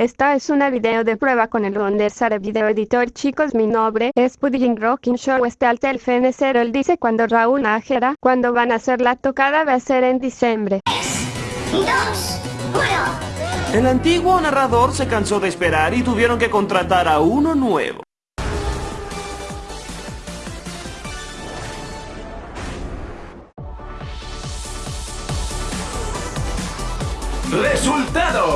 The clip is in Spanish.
Esta es una video de prueba con el Wondersare Video Editor. Chicos, mi nombre es Pudding Rocking Show. Este alta el Él dice cuando Raúl Nájera, cuando van a hacer la tocada va a ser en diciembre. dos, uno. El antiguo narrador se cansó de esperar y tuvieron que contratar a uno nuevo. resultado